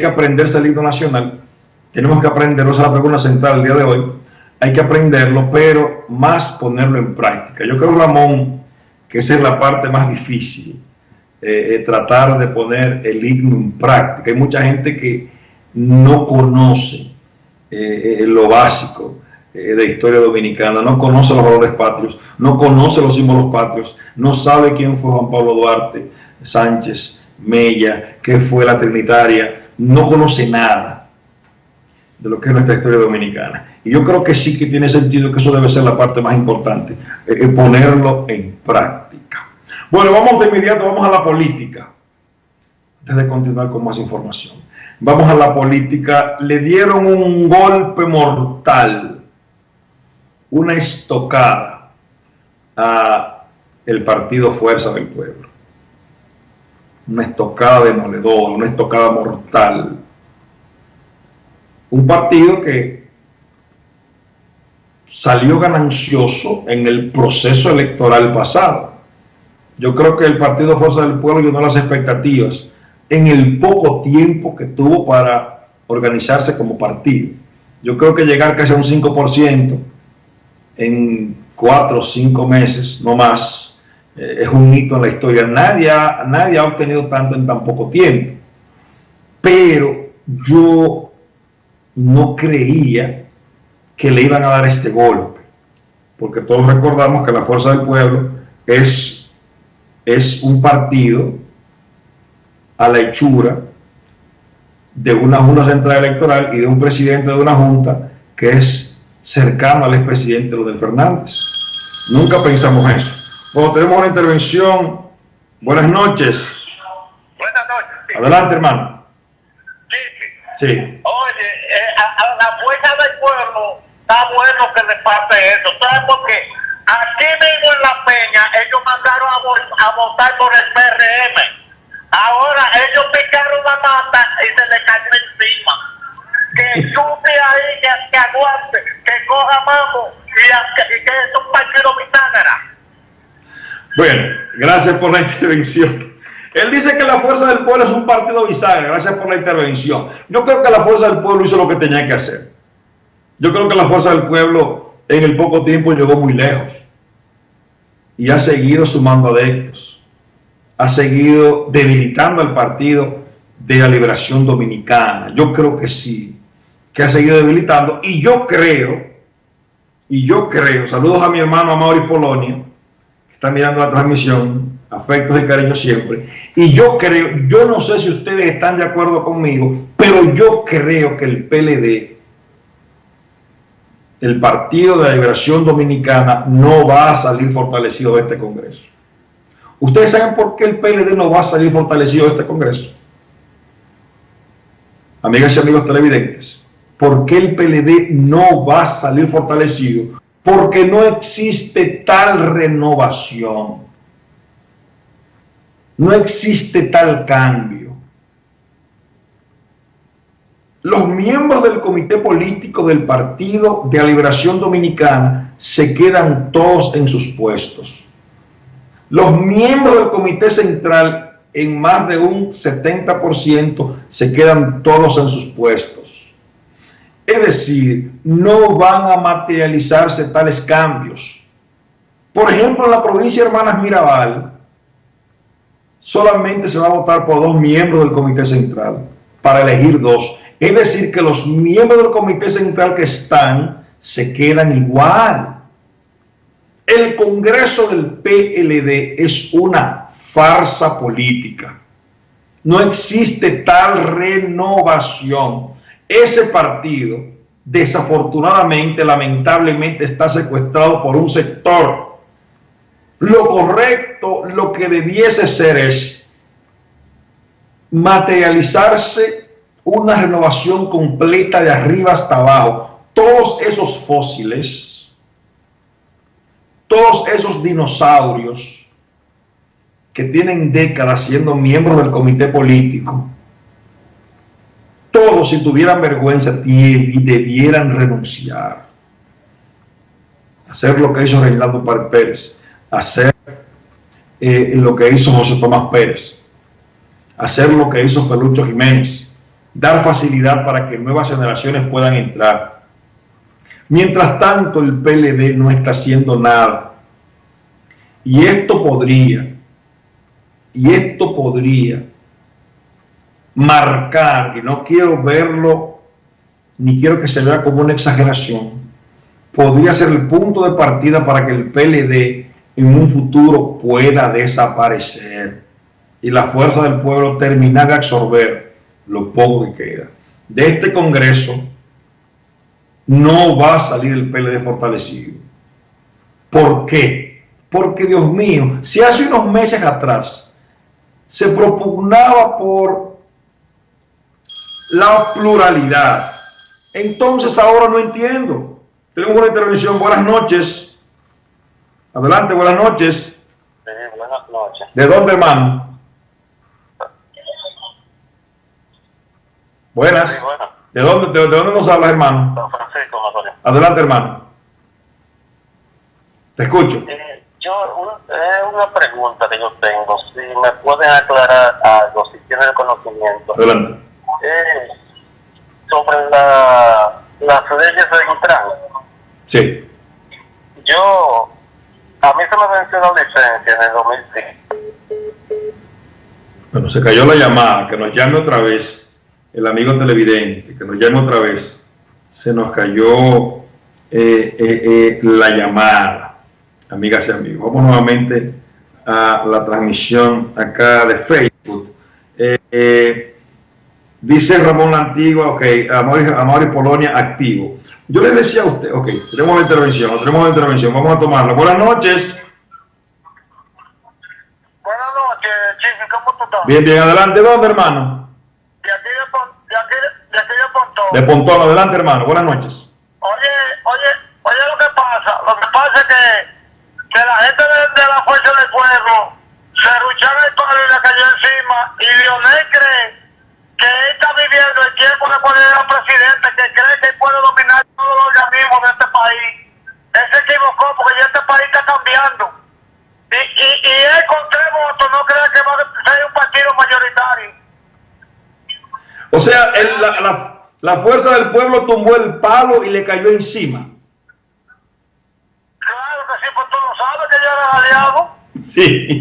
que aprenderse el himno nacional, tenemos que aprenderlo, esa es la pregunta central del día de hoy, hay que aprenderlo, pero más ponerlo en práctica. Yo creo, Ramón, que esa es la parte más difícil, eh, eh, tratar de poner el himno en práctica. Hay mucha gente que no conoce eh, lo básico de historia dominicana, no conoce los valores patrios, no conoce los símbolos patrios, no sabe quién fue Juan Pablo Duarte Sánchez, Mella, qué fue la Trinitaria, no conoce nada de lo que es nuestra historia dominicana. Y yo creo que sí que tiene sentido que eso debe ser la parte más importante, ponerlo en práctica. Bueno, vamos de inmediato, vamos a la política, antes de continuar con más información. Vamos a la política. Le dieron un golpe mortal, una estocada a el partido Fuerza del Pueblo. Una estocada demoledora, una estocada mortal. Un partido que salió ganancioso en el proceso electoral pasado. Yo creo que el Partido Fuerza del Pueblo llenó las expectativas en el poco tiempo que tuvo para organizarse como partido. Yo creo que llegar casi a un 5% en cuatro o cinco meses, no más, eh, es un hito en la historia. Nadie ha, nadie ha obtenido tanto en tan poco tiempo. Pero yo no creía que le iban a dar este golpe, porque todos recordamos que la Fuerza del Pueblo es, es un partido a la hechura de una Junta Central Electoral y de un presidente de una Junta que es cercano al expresidente Leonel Fernández. Nunca pensamos eso. Bueno, tenemos una intervención. Buenas noches. Buenas noches. Adelante, hermano. Sí. Sí. Oye, eh, a, a la fuerza del pueblo está bueno que le pase eso. ¿Sabes por qué? Aquí mismo en La Peña, ellos mandaron a, a votar por el PRM. Ahora ellos picaron la mata y se le cayó encima. Que chupe ahí, que, que aguante, que coja mamo y, y que es un partido bisagra. Bueno, gracias por la intervención. Él dice que la Fuerza del Pueblo es un partido bisagra. Gracias por la intervención. Yo creo que la Fuerza del Pueblo hizo lo que tenía que hacer. Yo creo que la Fuerza del Pueblo en el poco tiempo llegó muy lejos. Y ha seguido sumando adeptos. Ha seguido debilitando al partido de la liberación dominicana. Yo creo que sí, que ha seguido debilitando. Y yo creo, y yo creo, saludos a mi hermano Amaury Polonia, que está mirando la transmisión, afectos y cariño siempre. Y yo creo, yo no sé si ustedes están de acuerdo conmigo, pero yo creo que el PLD, el Partido de la Liberación Dominicana, no va a salir fortalecido de este Congreso. ¿Ustedes saben por qué el PLD no va a salir fortalecido de este Congreso? Amigas y amigos televidentes, ¿por qué el PLD no va a salir fortalecido? Porque no existe tal renovación. No existe tal cambio. Los miembros del comité político del Partido de la Liberación Dominicana se quedan todos en sus puestos. Los miembros del comité central, en más de un 70%, se quedan todos en sus puestos. Decir, no van a materializarse tales cambios. Por ejemplo, en la provincia de Hermanas Mirabal, solamente se va a votar por dos miembros del comité central para elegir dos. Es decir, que los miembros del comité central que están se quedan igual. El Congreso del PLD es una farsa política. No existe tal renovación. Ese partido, desafortunadamente, lamentablemente, está secuestrado por un sector. Lo correcto, lo que debiese ser es materializarse una renovación completa de arriba hasta abajo. Todos esos fósiles, todos esos dinosaurios que tienen décadas siendo miembros del comité político, si tuvieran vergüenza debieran renunciar. Hacer lo que hizo Reinaldo Pérez, hacer eh, lo que hizo José Tomás Pérez, hacer lo que hizo Felucho Jiménez, dar facilidad para que nuevas generaciones puedan entrar. Mientras tanto, el PLD no está haciendo nada. Y esto podría, y esto podría marcar, y no quiero verlo, ni quiero que se vea como una exageración, podría ser el punto de partida para que el PLD en un futuro pueda desaparecer y la fuerza del pueblo terminar de absorber lo poco que queda. De este Congreso no va a salir el PLD fortalecido. ¿Por qué? Porque, Dios mío, si hace unos meses atrás se propugnaba por la pluralidad, entonces ahora no entiendo. Tenemos una intervención. Buenas noches. Adelante, buenas noches. buenas noches. ¿De dónde, hermano? Buenas. ¿De, dónde, de, dónde nos hablas, hermano? Don Francisco Adelante, hermano. Te escucho. Eh, yo, es una pregunta que yo tengo. Si me pueden aclarar algo, si tienen conocimiento. Adelante. Eh, sobre la, las leyes de Intran. Sí. Yo, a mí se me venció la licencia en el 2005. Bueno, se cayó la llamada, que nos llame otra vez el amigo televidente, que nos llame otra vez, se nos cayó eh, eh, eh, la llamada, amigas y amigos. Vamos nuevamente a la transmisión acá de Facebook. Dice Ramón la Antigua, ok, Amor, y Polonia activo. Yo les decía a usted, ok, tenemos la intervención, tenemos la intervención, vamos a tomarla. Buenas noches. Buenas noches, Chico, ¿cómo tú estás? Bien, bien, adelante, ¿dónde, hermano? De Pontón, adelante hermano, buenas noches. Oye, oye, oye lo que pasa, lo que pasa es que, que la gente de, la Fuerza del Pueblo se rucharon el palo y le cayó encima y Lionel cree que él está viviendo el tiempo de era presidente, que cree que puede dominar todos los organismos de este país. Él se equivocó porque ya este país está cambiando. Y, y, y él con tres votos no cree que va a ser un partido mayoritario. O sea, el, la, la la fuerza del pueblo tumbó el palo y le cayó encima. Claro que sí, pues tú lo sabes que yo era aliado. Sí,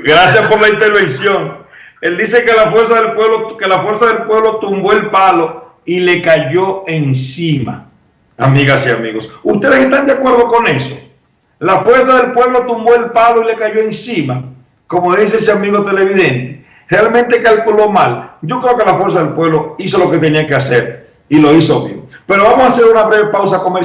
gracias por la intervención. Él dice que la fuerza del pueblo, que la fuerza del pueblo tumbó el palo y le cayó encima. Amigas y amigos, ¿ustedes están de acuerdo con eso? La fuerza del pueblo tumbó el palo y le cayó encima, como dice ese amigo televidente realmente calculó mal. Yo creo que la fuerza del pueblo hizo lo que tenía que hacer y lo hizo bien. Pero vamos a hacer una breve pausa comercial.